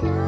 time.